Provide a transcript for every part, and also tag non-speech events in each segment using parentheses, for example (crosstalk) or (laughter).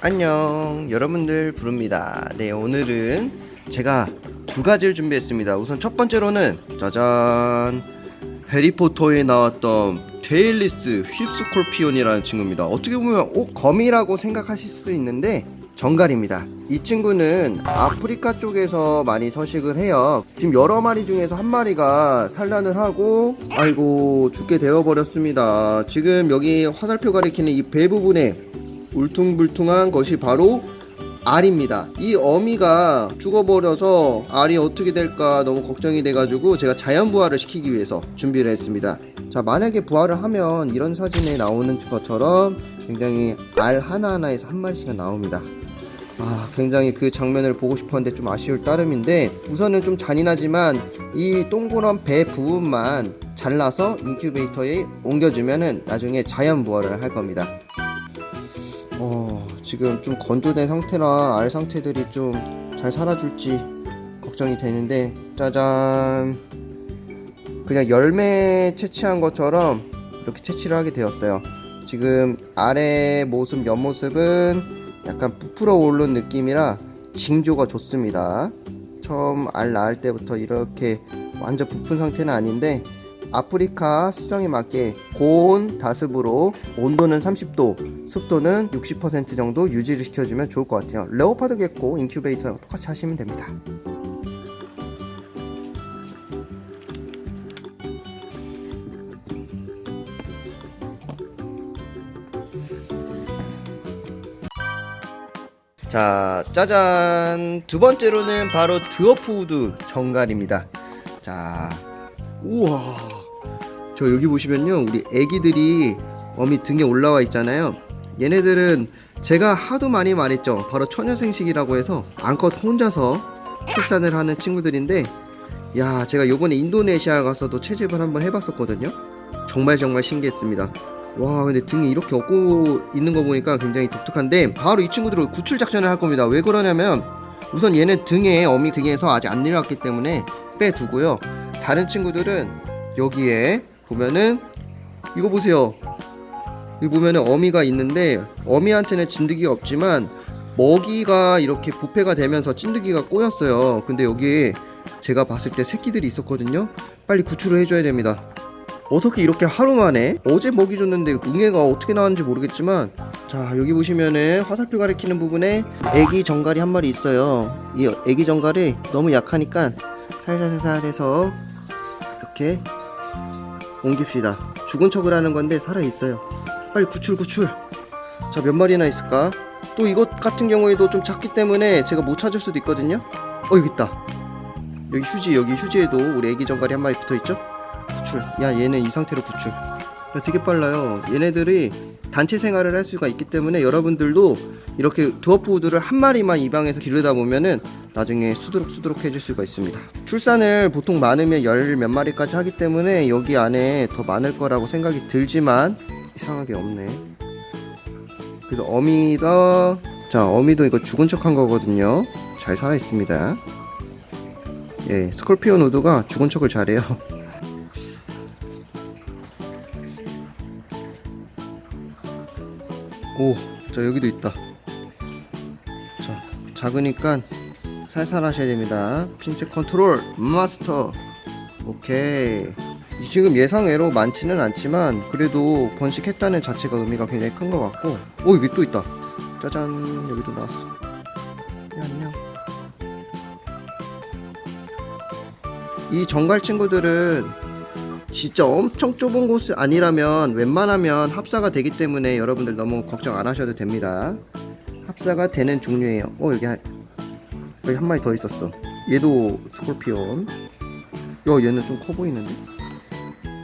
안녕. 여러분들 부릅니다. 네 오늘은 제가 두 가지를 준비했습니다. 우선 첫 번째로는 짜잔. 해리포터에 나왔던 테일리스 휩스콜피온이라는 친구입니다. 어떻게 보면 오 거미라고 생각하실 수도 있는데 정갈입니다. 이 친구는 아프리카 쪽에서 많이 서식을 해요. 지금 여러 마리 중에서 한 마리가 산란을 하고 아이고 죽게 되어 버렸습니다. 지금 여기 화살표 가리키는 이 배 부분에 울퉁불퉁한 것이 바로 알입니다. 이 어미가 죽어버려서 알이 어떻게 될까 너무 걱정이 돼가지고 제가 자연 부활을 시키기 위해서 준비를 했습니다. 자 만약에 부활을 하면 이런 사진에 나오는 것처럼 굉장히 알 하나하나에서 한 마리씩은 나옵니다. 아 굉장히 그 장면을 보고 싶었는데 좀 아쉬울 따름인데 우선은 좀 잔인하지만 이 동그란 배 부분만 잘라서 인큐베이터에 옮겨주면은 나중에 자연 부활을 할 겁니다. 어, 지금 좀 건조된 상태라 알 상태들이 좀 잘 살아줄지 걱정이 되는데 짜잔. 그냥 열매 채취한 것처럼 이렇게 채취를 하게 되었어요. 지금 알의 모습 옆모습은 약간 부풀어 오른 느낌이라 징조가 좋습니다. 처음 알 낳을 때부터 이렇게 완전 부푼 상태는 아닌데 아프리카 수정에 맞게 고온 다습으로 온도는 30도, 습도는 60% 정도 유지를 시켜주면 좋을 것 같아요. leopard gecko 인큐베이터랑 똑같이 하시면 됩니다. 자, 짜잔! 두 번째로는 바로 드워프우드 정갈입니다. 자, 우와 저 여기 보시면요 우리 애기들이 어미 등에 올라와 있잖아요. 얘네들은 제가 하도 많이 말했죠. 바로 처녀생식이라고 해서 암컷 혼자서 출산을 하는 친구들인데 야 제가 요번에 인도네시아 가서도 채집을 한번 해봤었거든요. 정말 정말 신기했습니다. 와 근데 등에 이렇게 업고 있는 거 보니까 굉장히 독특한데 바로 이 친구들을 구출 작전을 할 겁니다. 왜 그러냐면 우선 얘네 등에 어미 등에서 아직 안 내려왔기 때문에 빼두고요. 다른 친구들은 여기에 보면은 이거 보세요. 여기 보면은 어미가 있는데 어미한테는 진드기가 없지만 먹이가 이렇게 부패가 되면서 찐드기가 꼬였어요. 근데 여기에 제가 봤을 때 새끼들이 있었거든요. 빨리 구출을 해줘야 됩니다. 어떻게 이렇게 하루 만에? 어제 먹이 줬는데 응애가 어떻게 나왔는지 모르겠지만 자 여기 보시면은 화살표 가리키는 부분에 애기 정갈이 한 마리 있어요. 이 애기 정갈이 너무 약하니까 살살살살 해서 이렇게 옮깁시다. 죽은 척을 하는 건데 살아있어요. 빨리 구출 구출. 자 몇 마리나 있을까? 또 이것 같은 경우에도 좀 작기 때문에 제가 못 찾을 수도 있거든요. 어 여기 있다. 여기 휴지 여기 휴지에도 우리 애기 정갈이 한 마리 붙어있죠? 구출. 야 얘는 이 상태로 구출. 야, 되게 빨라요. 얘네들이 단체 생활을 할 수가 있기 때문에 여러분들도 이렇게 드워프우드를 한 마리만 입양해서 기르다 보면은 나중에 수두룩 수두룩 해줄 수가 있습니다. 출산을 보통 많으면 열 몇 마리까지 하기 때문에 여기 안에 더 많을 거라고 생각이 들지만 이상하게 없네. 그래도 어미도 자 어미도 이거 죽은 척 한 거거든요. 잘 살아 있습니다. 예 scorpion wood가 죽은 척을 잘해요. (laughs) 오, 자 여기도 있다. 자, 작으니까 살살 하셔야 됩니다. 핀셋 컨트롤 마스터. 오케이. 지금 예상외로 많지는 않지만 그래도 번식했다는 자체가 의미가 굉장히 큰 것 같고. 오 여기 또 있다. 짜잔. 여기도 나왔어. 네, 안녕. 이 정갈 친구들은 진짜 엄청 좁은 곳이 아니라면 웬만하면 합사가 되기 때문에 여러분들 너무 걱정 안 하셔도 됩니다. 합사가 되는 종류예요. 어 여기 한, 여기 한 마리 더 있었어. 얘도 스콜피온. 야 얘는 좀 커 보이는데?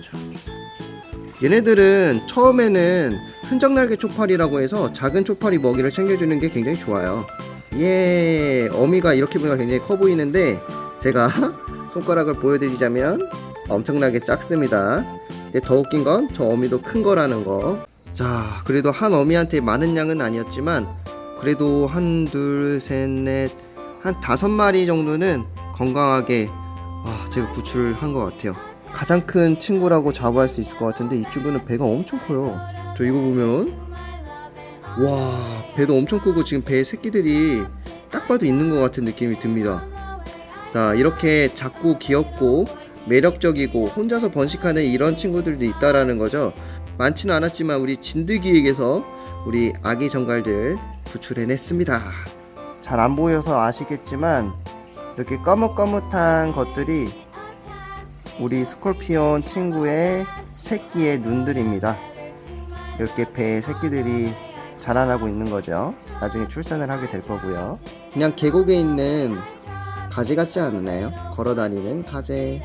자. 얘네들은 처음에는 흔적날개 초파리라고 해서 작은 초파리 먹이를 챙겨주는 게 굉장히 좋아요. 예 어미가 이렇게 보니까 굉장히 커 보이는데 제가 (laughs) 손가락을 보여드리자면 엄청나게 작습니다. 근데 더 웃긴 건 저 어미도 큰 거라는 거자 그래도 한 어미한테 많은 양은 아니었지만 그래도 한 둘 셋 넷 한 다섯 마리 정도는 건강하게 아, 제가 구출한 것 같아요. 가장 큰 친구라고 자부할 수 있을 것 같은데 이 친구는 배가 엄청 커요. 저 이거 보면 와 배도 엄청 크고 지금 배에 새끼들이 딱 봐도 있는 것 같은 느낌이 듭니다. 자 이렇게 작고 귀엽고 매력적이고 혼자서 번식하는 이런 친구들도 있다라는 거죠. 많지는 않았지만 우리 진드기에게서 우리 아기 정갈들 구출해냈습니다 잘 안 보여서 아시겠지만 이렇게 까뭇까뭇한 것들이 우리 스콜피온 친구의 새끼의 눈들입니다 이렇게 배에 새끼들이 자라나고 있는 거죠. 나중에 출산을 하게 될 거고요. 그냥 계곡에 있는 가지 같지 않나요? 걸어 다니는 가재.